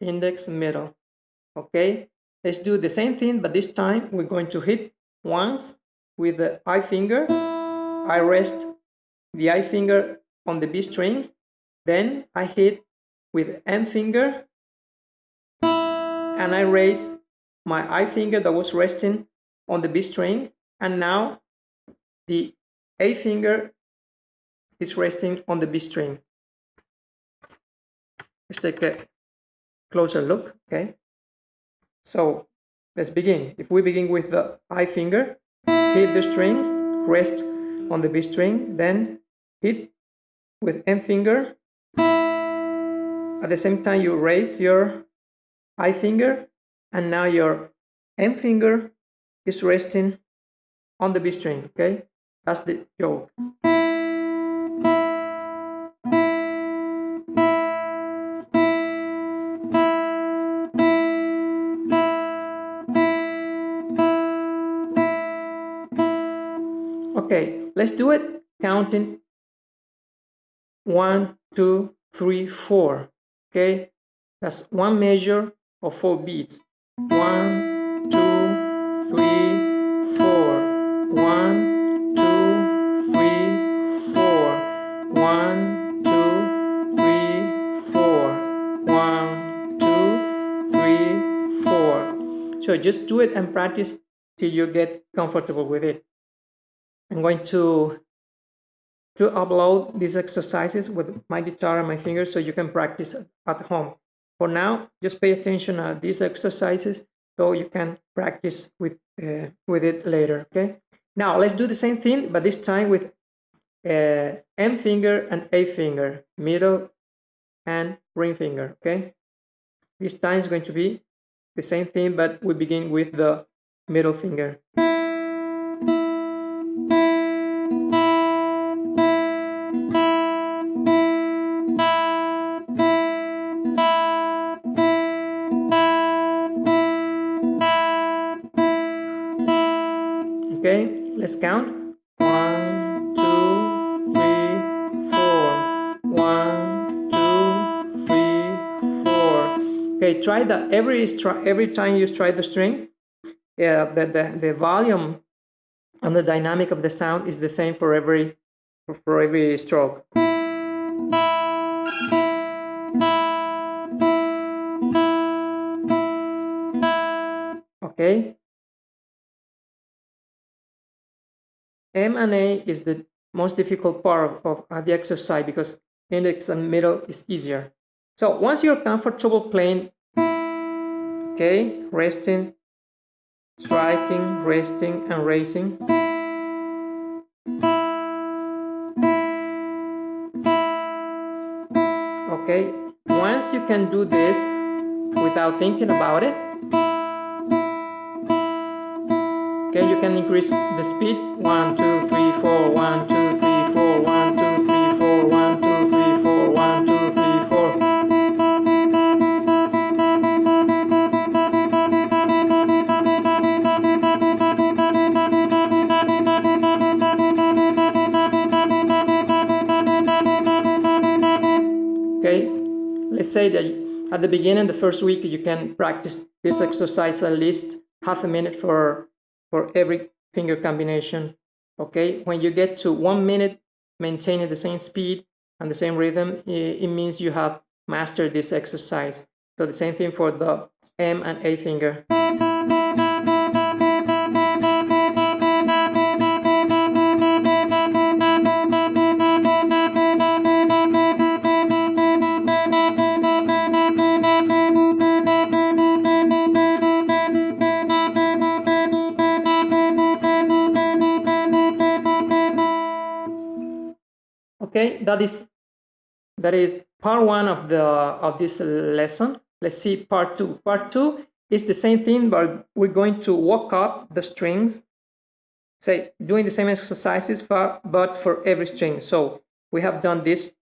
index, middle. Okay, let's do the same thing, but this time we're going to hit once with the I finger. I rest the I finger on the B string. Then I hit with M finger and I raise my I finger that was resting on the B string and now the A finger is resting on the B string. Let's take a closer look, okay? So let's begin. If we begin with the I finger, hit the string, rest on the B string, then hit with M finger. At the same time, you raise your I finger, and now your M finger is resting on the B string, okay? That's the joke. Okay, let's do it counting one, two, three, four. Okay, that's one measure of four beats. One, two, three, four. One, two, three, four. One, two, three, four. One, two, three, four. So just do it and practice till you get comfortable with it. I'm going to to upload these exercises with my guitar and my fingers so you can practice at home. For now, just pay attention to these exercises so you can practice with, uh, with it later, okay? Now, let's do the same thing, but this time with uh, M finger and A finger, middle and ring finger, okay? This time is going to be the same thing, but we begin with the middle finger. Okay, let's count. One, two, three, four. One, two, three, four. Okay, try that every every time you try the string. Yeah, the, the, the volume and the dynamic of the sound is the same for every for every stroke. Okay, M and A is the most difficult part of, of the exercise because index and middle is easier. So once you're comfortable playing, okay, resting, striking, resting, and raising. Okay, once you can do this without thinking about it, Okay, you can increase the speed. One, two, three, four. One, two, three, four. One, two, three, four. One, two, three, four. One, two, three, four. Okay, let's say that at the beginning, the first week, you can practice this exercise at least half a minute for for every finger combination. Okay, when you get to one minute maintaining the same speed and the same rhythm, it, means you have mastered this exercise. So the same thing for the M and A finger. Okay that is that is part one of the of this lesson. Let's see part two. Part two is the same thing but we're going to walk up the strings. Say doing the same exercises for but for every string. So we have done this.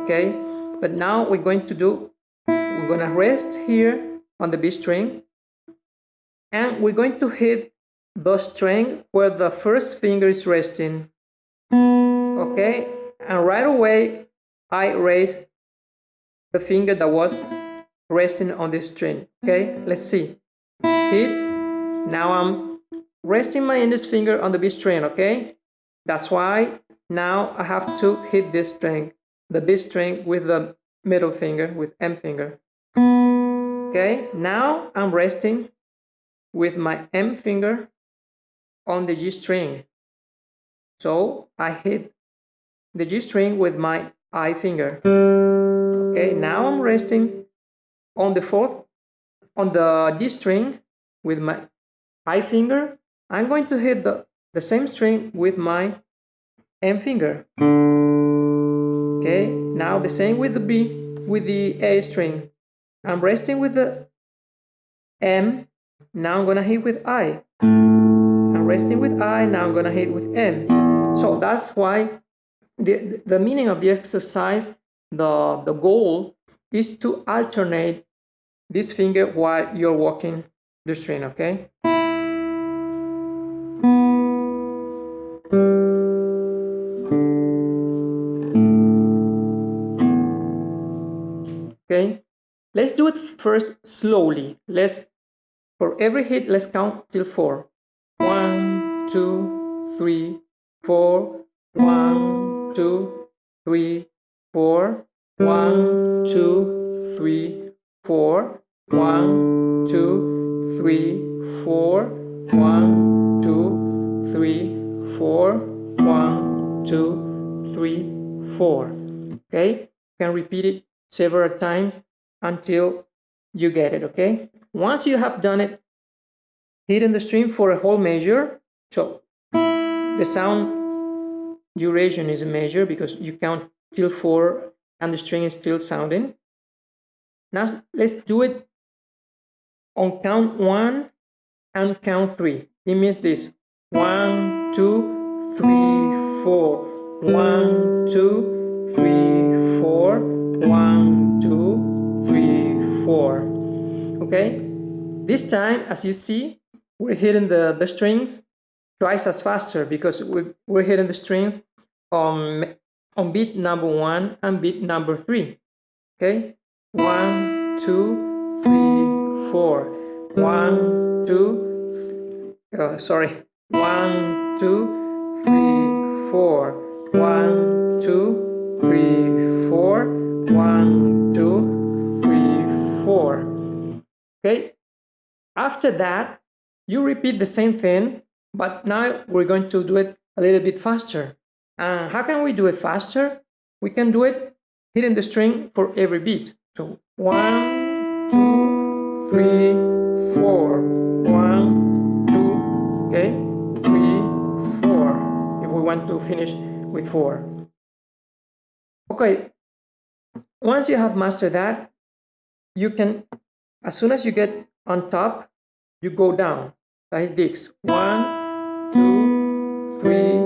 Okay but now we're going to do we're going to rest here on the B string. And we're going to hit the string where the first finger is resting okay and right away I raise the finger that was resting on the string. Okay, let's see. Hit. Now I'm resting my index finger on the B string. Okay, that's why now I have to hit this string, the B string with the middle finger, with M finger. Okay, now I'm resting with my M finger on the G string. So I hit the G string with my I finger. Okay, now I'm resting on the fourth, on the D string with my I finger. I'm going to hit the, the same string with my M finger. Okay, now the same with the B, with the A string. I'm resting with the M, now I'm gonna hit with I. I'm resting with I, now I'm gonna hit with M. So that's why the, the meaning of the exercise, the, the goal is to alternate this finger while you're walking the string, okay? Okay, let's do it first slowly. Let's, for every hit, let's count till four. One, two, three, four, one, two, three, four, one, two, three, four, one, two, three, four, one, two, three, four, one, two, three, four. Okay, you can repeat it several times until you get it, okay? Once you have done it, hitting the string for a whole measure, so the sound duration is a measure because you count till four and the string is still sounding. Now let's do it on count one and count three. It means this one, two, three, four, one, two, three, four, one, two, three, four. Okay, this time, as you see, we're hitting the, the strings twice as faster because we, we're hitting the strings on, on beat number one and beat number three. Okay, one, two, three, four. One, two, uh, sorry, one, two, three, four. One, two, three, four. One, two, three, four. Okay, after that, you repeat the same thing but now we're going to do it a little bit faster. And how can we do it faster? We can do it hitting the string for every beat. So one, two, three, four, one, two, okay, three, four. If we want to finish with four. Okay, once you have mastered that, you can, as soon as you get on top, you go down like this. One, three,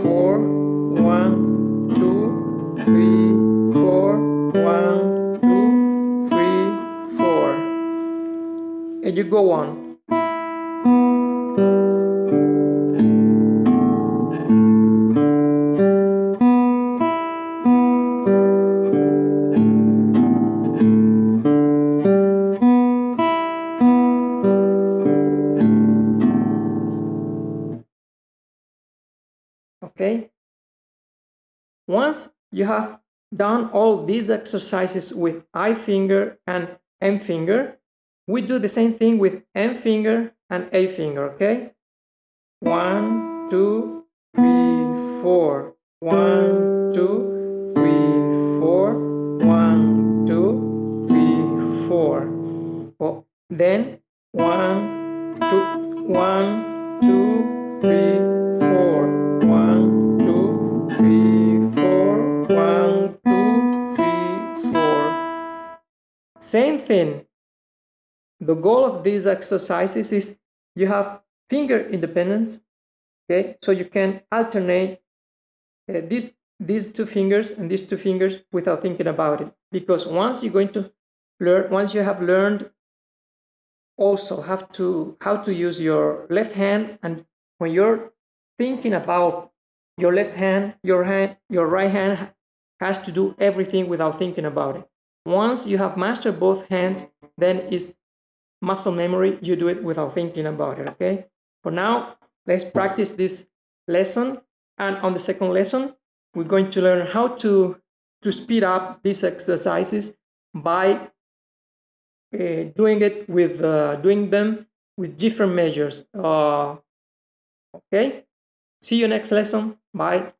four, one, two, three, four, one, two, three, four. And you go on. Okay? Once you have done all these exercises with I finger and M finger we do the same thing with M finger and A finger okay? One two three four. One two three four. One two three four. Oh, then one two one two three Same thing. The goal of these exercises is you have finger independence, okay? So you can alternate uh, these, these two fingers and these two fingers without thinking about it. Because once you're going to learn, once you have learned also have to, how to use your left hand and when you're thinking about your left hand, your hand, your right hand has to do everything without thinking about it. Once you have mastered both hands, then it's muscle memory. You do it without thinking about it, okay? For now, let's practice this lesson. And on the second lesson, we're going to learn how to, to speed up these exercises by uh, doing it with uh, doing them with different measures. Uh, okay, see you next lesson. Bye.